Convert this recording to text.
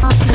Bye.